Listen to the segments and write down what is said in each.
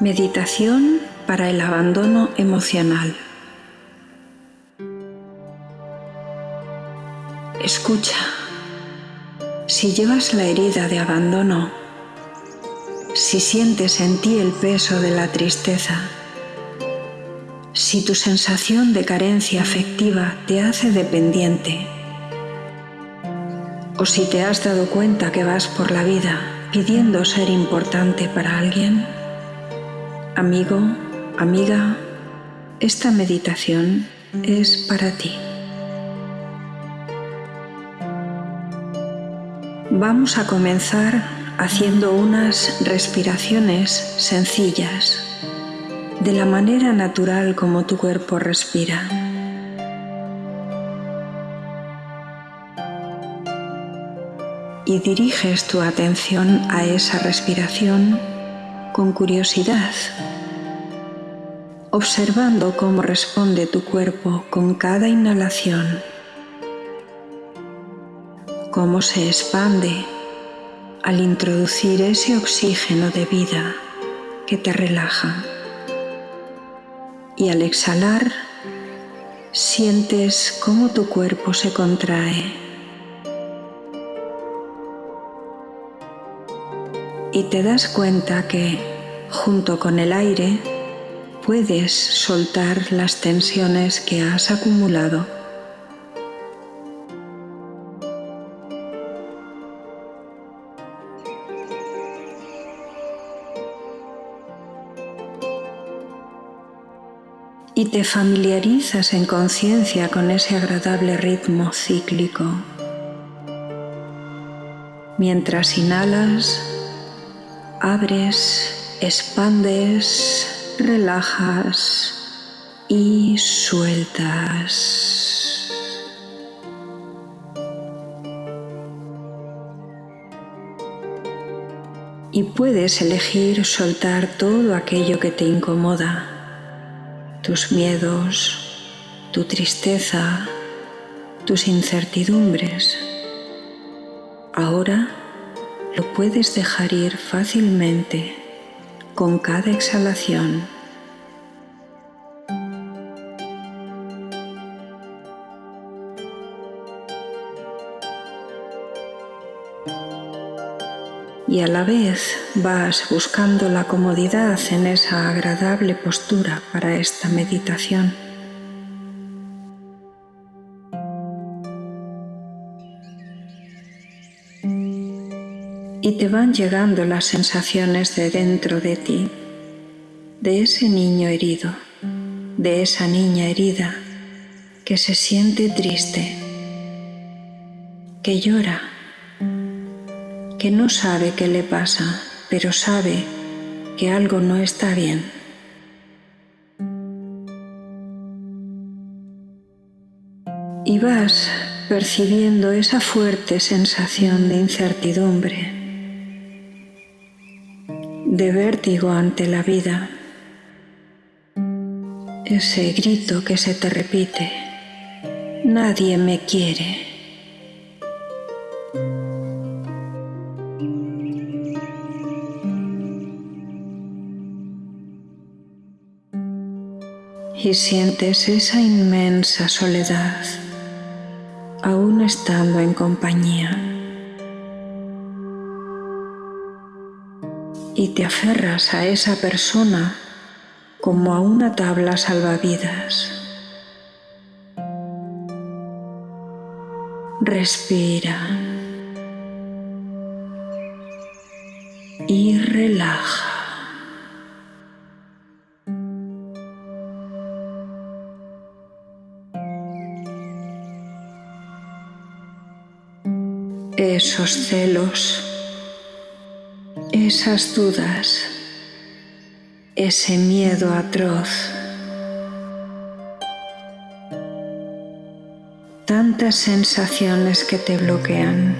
Meditación para el abandono emocional. Escucha. Si llevas la herida de abandono, si sientes en ti el peso de la tristeza, si tu sensación de carencia afectiva te hace dependiente, o si te has dado cuenta que vas por la vida pidiendo ser importante para alguien, Amigo, amiga, esta meditación es para ti. Vamos a comenzar haciendo unas respiraciones sencillas, de la manera natural como tu cuerpo respira. Y diriges tu atención a esa respiración con curiosidad, observando cómo responde tu cuerpo con cada inhalación, cómo se expande al introducir ese oxígeno de vida que te relaja. Y al exhalar, sientes cómo tu cuerpo se contrae. Y te das cuenta que junto con el aire, puedes soltar las tensiones que has acumulado. Y te familiarizas en conciencia con ese agradable ritmo cíclico. Mientras inhalas, abres expandes, relajas y sueltas. Y puedes elegir soltar todo aquello que te incomoda, tus miedos, tu tristeza, tus incertidumbres. Ahora lo puedes dejar ir fácilmente con cada exhalación. Y a la vez vas buscando la comodidad en esa agradable postura para esta meditación. Y te van llegando las sensaciones de dentro de ti, de ese niño herido, de esa niña herida que se siente triste, que llora, que no sabe qué le pasa, pero sabe que algo no está bien. Y vas percibiendo esa fuerte sensación de incertidumbre de vértigo ante la vida, ese grito que se te repite, nadie me quiere. Y sientes esa inmensa soledad, aún estando en compañía. Y te aferras a esa persona como a una tabla salvavidas. Respira y relaja. Esos celos esas dudas, ese miedo atroz, tantas sensaciones que te bloquean,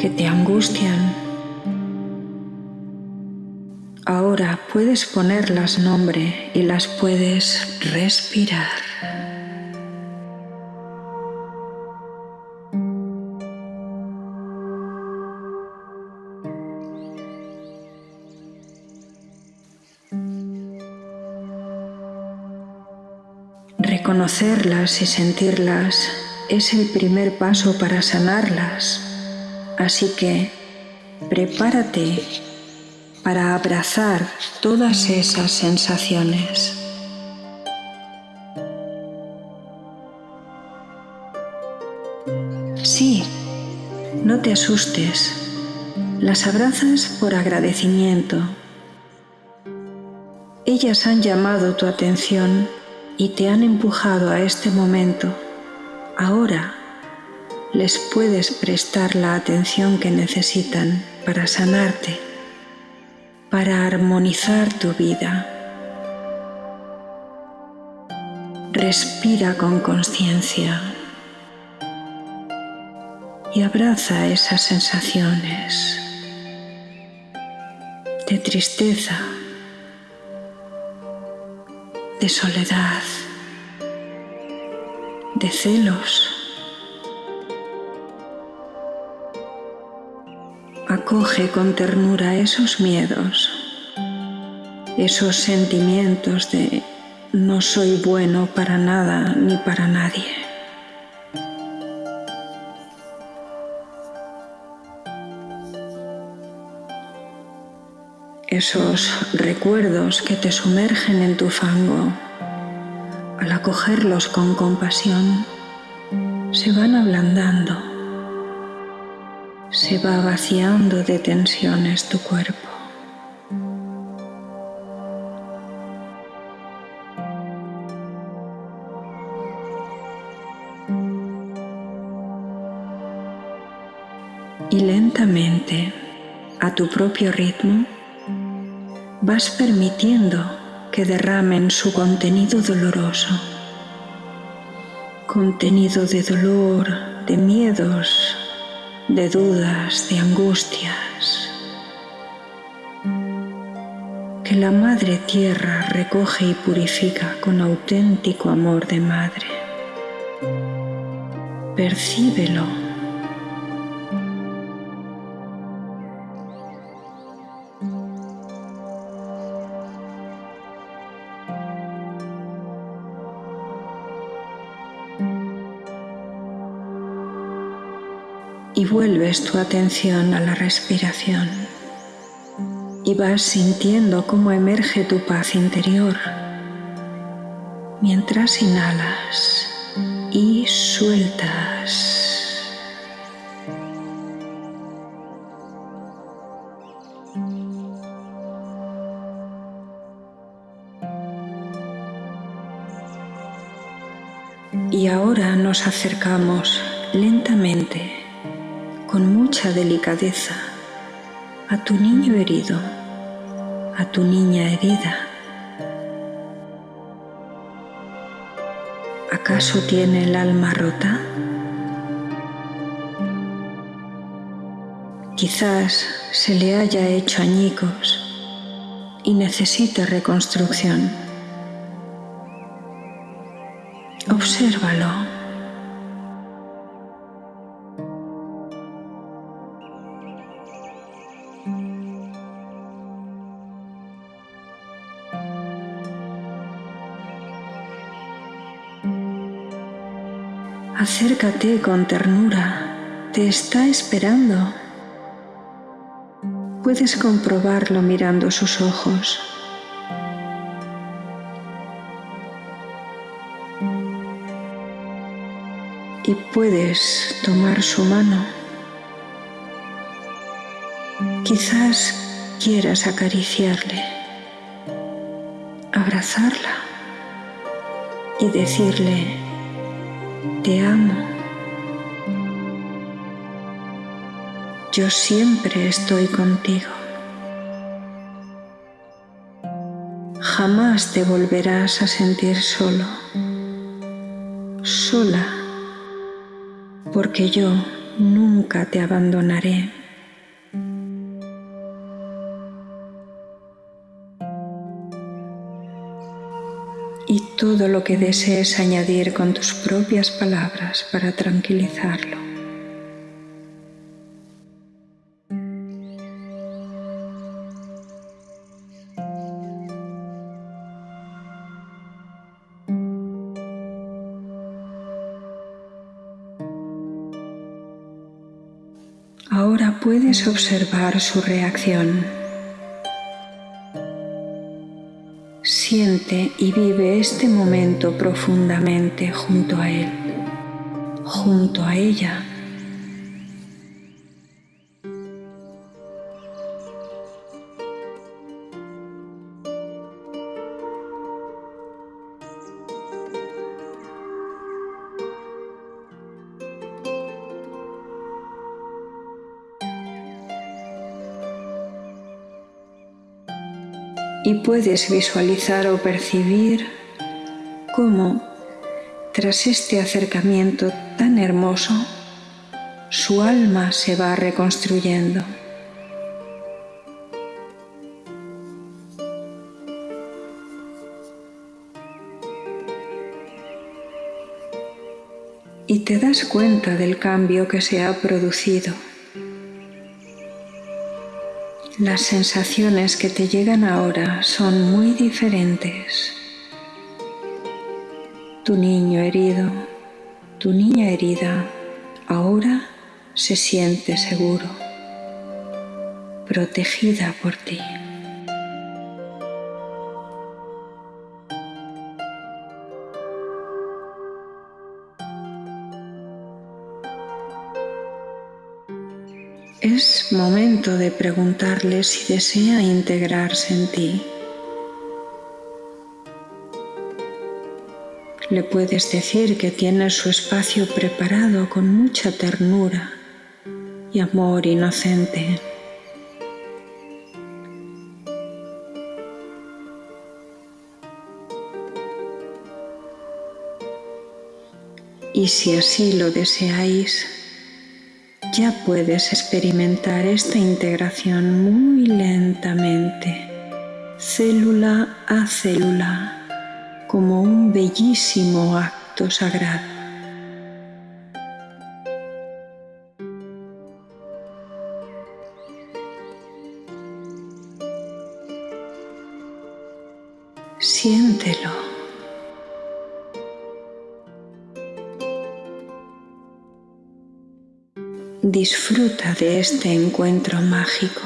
que te angustian. Ahora puedes ponerlas nombre y las puedes respirar. Reconocerlas y sentirlas es el primer paso para sanarlas. Así que prepárate para abrazar todas esas sensaciones. Sí, no te asustes, las abrazas por agradecimiento. Ellas han llamado tu atención y te han empujado a este momento. Ahora les puedes prestar la atención que necesitan para sanarte, para armonizar tu vida. Respira con conciencia y abraza esas sensaciones de tristeza, de soledad, de celos. Acoge con ternura esos miedos, esos sentimientos de no soy bueno para nada ni para nadie. Esos recuerdos que te sumergen en tu fango, al acogerlos con compasión, se van ablandando, se va vaciando de tensiones tu cuerpo. Y lentamente, a tu propio ritmo, vas permitiendo que derramen su contenido doloroso, contenido de dolor, de miedos, de dudas, de angustias, que la Madre Tierra recoge y purifica con auténtico amor de Madre. Percíbelo vuelves tu atención a la respiración y vas sintiendo cómo emerge tu paz interior mientras inhalas y sueltas. Y ahora nos acercamos lentamente con mucha delicadeza a tu niño herido, a tu niña herida. ¿Acaso tiene el alma rota? Quizás se le haya hecho añicos y necesite reconstrucción. Obsérvalo. Acércate con ternura, te está esperando. Puedes comprobarlo mirando sus ojos. Y puedes tomar su mano. Quizás quieras acariciarle, abrazarla y decirle, te amo. Yo siempre estoy contigo. Jamás te volverás a sentir solo, sola, porque yo nunca te abandonaré. y todo lo que desees añadir con tus propias palabras para tranquilizarlo. Ahora puedes observar su reacción. Y vive este momento profundamente junto a él, junto a ella. Y puedes visualizar o percibir cómo tras este acercamiento tan hermoso su alma se va reconstruyendo. Y te das cuenta del cambio que se ha producido. Las sensaciones que te llegan ahora son muy diferentes. Tu niño herido, tu niña herida, ahora se siente seguro, protegida por ti. Es momento de preguntarle si desea integrarse en ti. Le puedes decir que tiene su espacio preparado con mucha ternura y amor inocente. Y si así lo deseáis, ya puedes experimentar esta integración muy lentamente, célula a célula, como un bellísimo acto sagrado. Siéntelo. Disfruta de este encuentro mágico.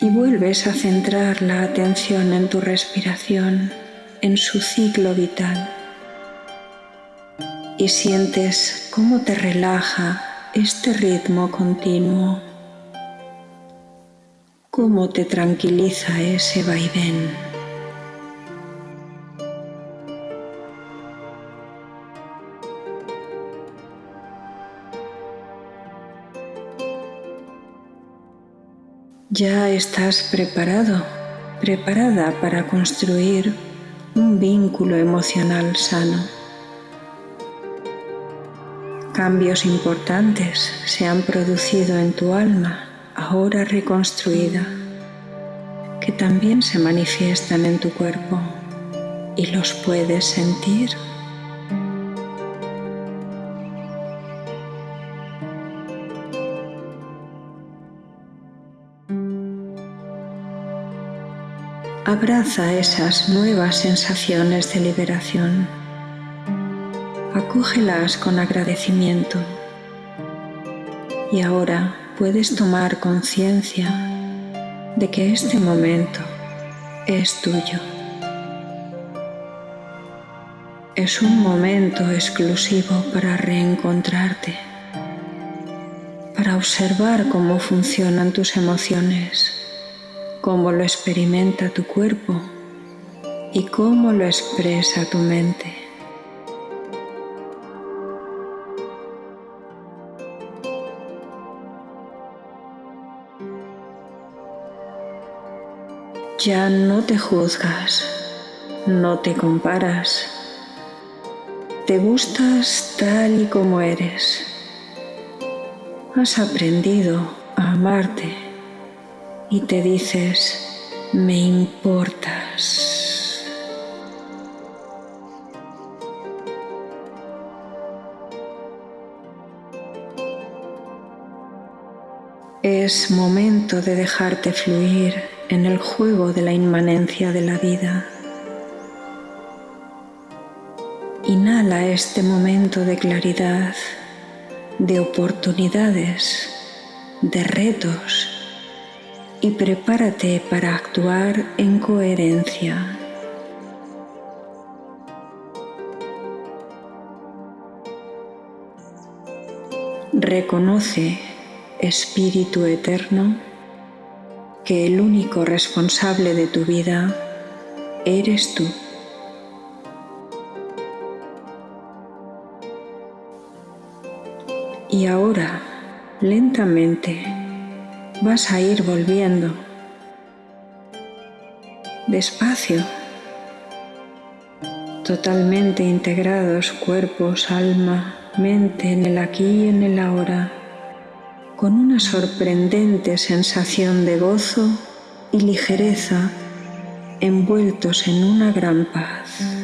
Y vuelves a centrar la atención en tu respiración, en su ciclo vital. Y sientes cómo te relaja este ritmo continuo cómo te tranquiliza ese vaivén. Ya estás preparado, preparada para construir un vínculo emocional sano. Cambios importantes se han producido en tu alma ahora reconstruida, que también se manifiestan en tu cuerpo y los puedes sentir. Abraza esas nuevas sensaciones de liberación. Acógelas con agradecimiento. Y ahora puedes tomar conciencia de que este momento es tuyo. Es un momento exclusivo para reencontrarte, para observar cómo funcionan tus emociones, cómo lo experimenta tu cuerpo y cómo lo expresa tu mente. Ya no te juzgas, no te comparas, te gustas tal y como eres. Has aprendido a amarte y te dices, me importas. Es momento de dejarte fluir en el juego de la inmanencia de la vida. Inhala este momento de claridad, de oportunidades, de retos y prepárate para actuar en coherencia. Reconoce, Espíritu Eterno, que el único responsable de tu vida eres tú. Y ahora, lentamente, vas a ir volviendo. Despacio. Totalmente integrados cuerpos, alma, mente en el aquí y en el ahora, con una sorprendente sensación de gozo y ligereza envueltos en una gran paz.